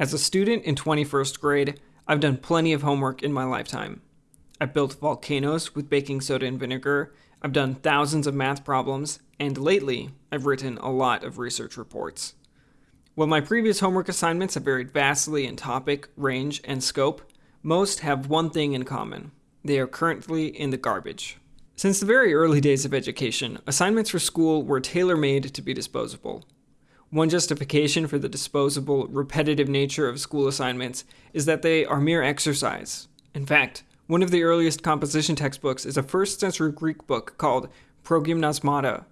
As a student in 21st grade, I've done plenty of homework in my lifetime. I've built volcanoes with baking soda and vinegar, I've done thousands of math problems, and lately, I've written a lot of research reports. While my previous homework assignments have varied vastly in topic, range, and scope, most have one thing in common. They are currently in the garbage. Since the very early days of education, assignments for school were tailor-made to be disposable. One justification for the disposable, repetitive nature of school assignments is that they are mere exercise. In fact, one of the earliest composition textbooks is a first century Greek book called Progymnasmata.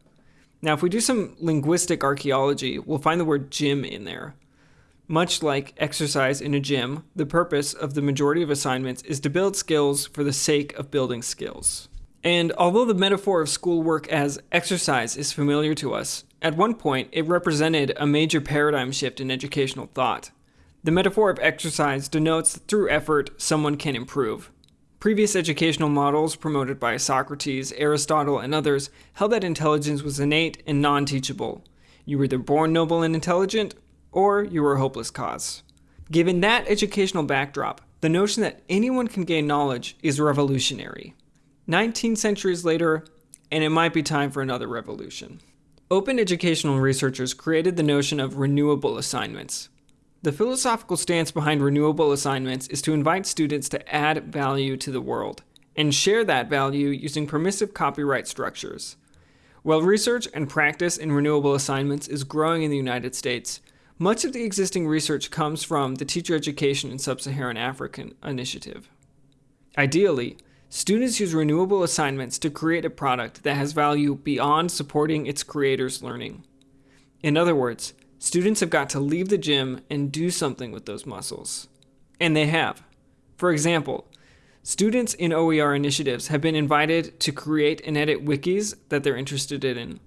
Now, if we do some linguistic archaeology, we'll find the word gym in there. Much like exercise in a gym, the purpose of the majority of assignments is to build skills for the sake of building skills. And although the metaphor of schoolwork as exercise is familiar to us, at one point, it represented a major paradigm shift in educational thought. The metaphor of exercise denotes that through effort, someone can improve. Previous educational models promoted by Socrates, Aristotle, and others held that intelligence was innate and non-teachable. You were either born noble and intelligent, or you were a hopeless cause. Given that educational backdrop, the notion that anyone can gain knowledge is revolutionary. 19 centuries later, and it might be time for another revolution. Open educational researchers created the notion of renewable assignments. The philosophical stance behind renewable assignments is to invite students to add value to the world and share that value using permissive copyright structures. While research and practice in renewable assignments is growing in the United States, much of the existing research comes from the Teacher Education in Sub-Saharan African initiative. Ideally, Students use renewable assignments to create a product that has value beyond supporting its creator's learning. In other words, students have got to leave the gym and do something with those muscles. And they have. For example, students in OER initiatives have been invited to create and edit wikis that they're interested in.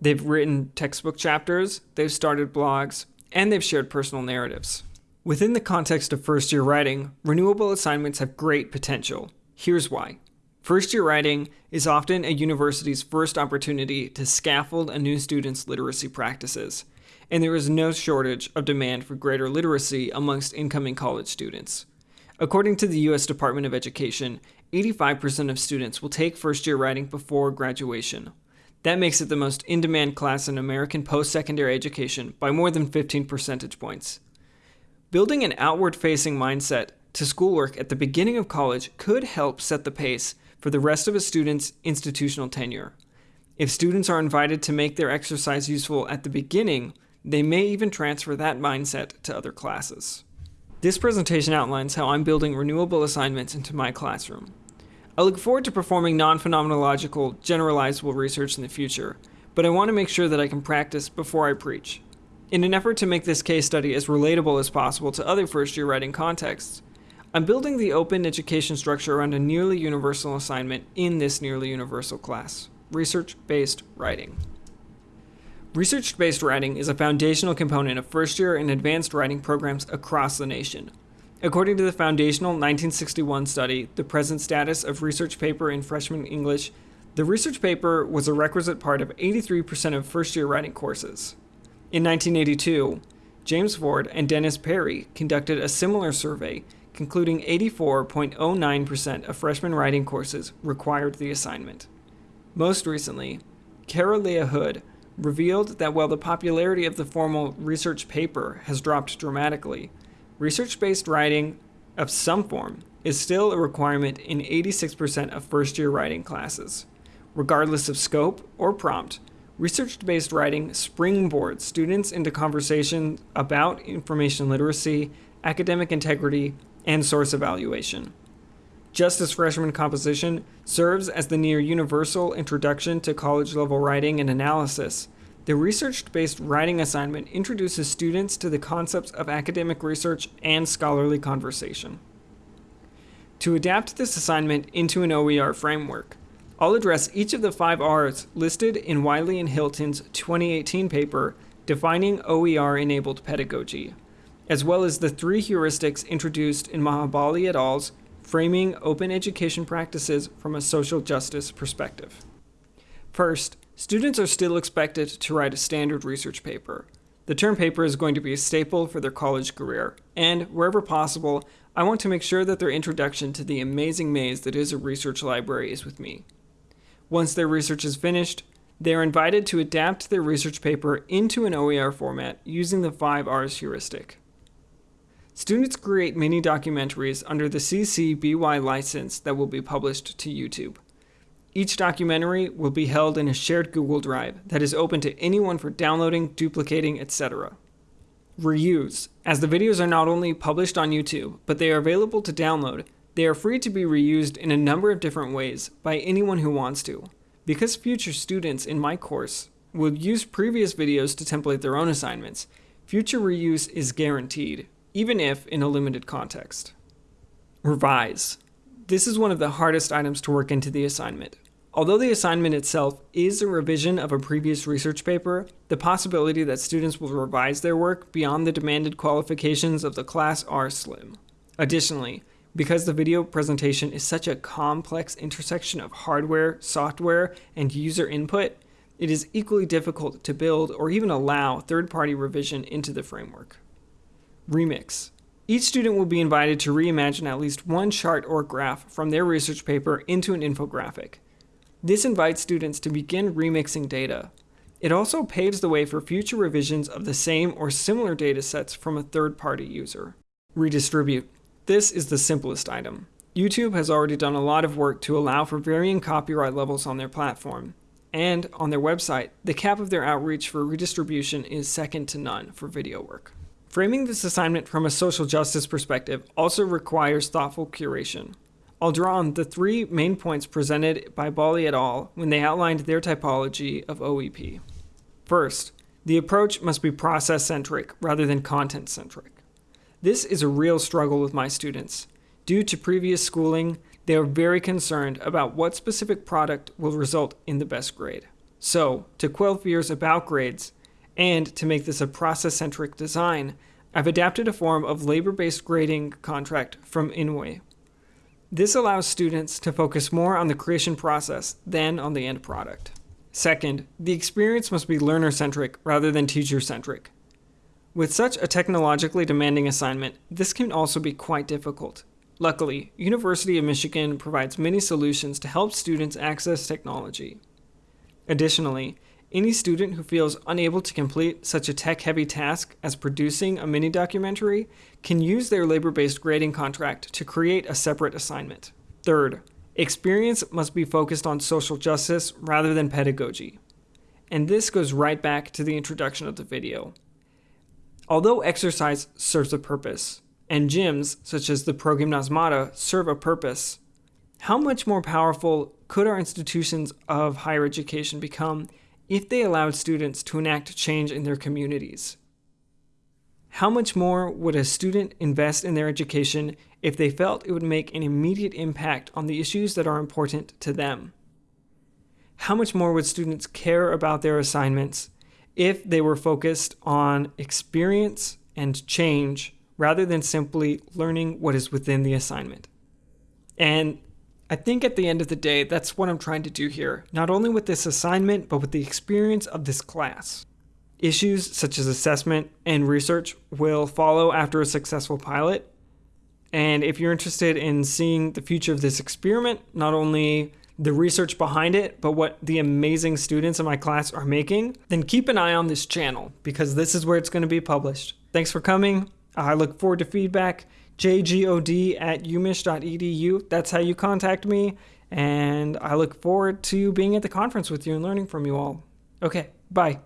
They've written textbook chapters, they've started blogs, and they've shared personal narratives. Within the context of first year writing, renewable assignments have great potential. Here's why. First year writing is often a university's first opportunity to scaffold a new student's literacy practices, and there is no shortage of demand for greater literacy amongst incoming college students. According to the U.S. Department of Education, 85% of students will take first year writing before graduation. That makes it the most in-demand class in American post-secondary education by more than 15 percentage points. Building an outward-facing mindset to schoolwork at the beginning of college could help set the pace for the rest of a student's institutional tenure. If students are invited to make their exercise useful at the beginning, they may even transfer that mindset to other classes. This presentation outlines how I'm building renewable assignments into my classroom. I look forward to performing non-phenomenological, generalizable research in the future, but I want to make sure that I can practice before I preach. In an effort to make this case study as relatable as possible to other first-year writing contexts, I'm building the open education structure around a nearly universal assignment in this nearly universal class, research-based writing. Research-based writing is a foundational component of first-year and advanced writing programs across the nation. According to the foundational 1961 study, The Present Status of Research Paper in Freshman English, the research paper was a requisite part of 83% of first-year writing courses. In 1982, James Ford and Dennis Perry conducted a similar survey concluding 84.09% of freshman writing courses required the assignment. Most recently, Carra Leah Hood revealed that while the popularity of the formal research paper has dropped dramatically, research-based writing of some form is still a requirement in 86% of first-year writing classes. Regardless of scope or prompt, research-based writing springboards students into conversation about information literacy, academic integrity, and source evaluation. Just as freshman composition serves as the near universal introduction to college level writing and analysis, the research-based writing assignment introduces students to the concepts of academic research and scholarly conversation. To adapt this assignment into an OER framework, I'll address each of the five R's listed in Wiley and Hilton's 2018 paper, Defining OER-Enabled Pedagogy as well as the three heuristics introduced in Maha Bali et al.'s Framing Open Education Practices from a Social Justice Perspective. First, students are still expected to write a standard research paper. The term paper is going to be a staple for their college career, and wherever possible, I want to make sure that their introduction to the amazing maze that is a research library is with me. Once their research is finished, they are invited to adapt their research paper into an OER format using the 5 R's heuristic. Students create mini documentaries under the CC BY license that will be published to YouTube. Each documentary will be held in a shared Google Drive that is open to anyone for downloading, duplicating, etc. Reuse. As the videos are not only published on YouTube, but they are available to download, they are free to be reused in a number of different ways by anyone who wants to. Because future students in my course will use previous videos to template their own assignments, future reuse is guaranteed, even if in a limited context. Revise. This is one of the hardest items to work into the assignment. Although the assignment itself is a revision of a previous research paper, the possibility that students will revise their work beyond the demanded qualifications of the class are slim. Additionally, because the video presentation is such a complex intersection of hardware, software, and user input, it is equally difficult to build or even allow third-party revision into the framework. Remix. Each student will be invited to reimagine at least one chart or graph from their research paper into an infographic. This invites students to begin remixing data. It also paves the way for future revisions of the same or similar data sets from a third-party user. Redistribute. This is the simplest item. YouTube has already done a lot of work to allow for varying copyright levels on their platform. And on their website, the cap of their outreach for redistribution is second to none for video work. Framing this assignment from a social justice perspective also requires thoughtful curation. I'll draw on the three main points presented by Bali et al. when they outlined their typology of OEP. First, the approach must be process-centric rather than content-centric. This is a real struggle with my students. Due to previous schooling, they are very concerned about what specific product will result in the best grade. So, to quell fears about grades, and to make this a process-centric design, I've adapted a form of labor-based grading contract from Inoue. This allows students to focus more on the creation process than on the end product. Second, the experience must be learner-centric rather than teacher-centric. With such a technologically demanding assignment, this can also be quite difficult. Luckily, University of Michigan provides many solutions to help students access technology. Additionally, any student who feels unable to complete such a tech-heavy task as producing a mini documentary can use their labor-based grading contract to create a separate assignment. Third, experience must be focused on social justice rather than pedagogy. And this goes right back to the introduction of the video. Although exercise serves a purpose, and gyms, such as the Progymnasmata, serve a purpose, how much more powerful could our institutions of higher education become if they allowed students to enact change in their communities. How much more would a student invest in their education if they felt it would make an immediate impact on the issues that are important to them? How much more would students care about their assignments if they were focused on experience and change rather than simply learning what is within the assignment? And I think at the end of the day, that's what I'm trying to do here, not only with this assignment, but with the experience of this class. Issues such as assessment and research will follow after a successful pilot. And if you're interested in seeing the future of this experiment, not only the research behind it, but what the amazing students in my class are making, then keep an eye on this channel because this is where it's going to be published. Thanks for coming. I look forward to feedback jgod at umich.edu. That's how you contact me. And I look forward to being at the conference with you and learning from you all. Okay, bye.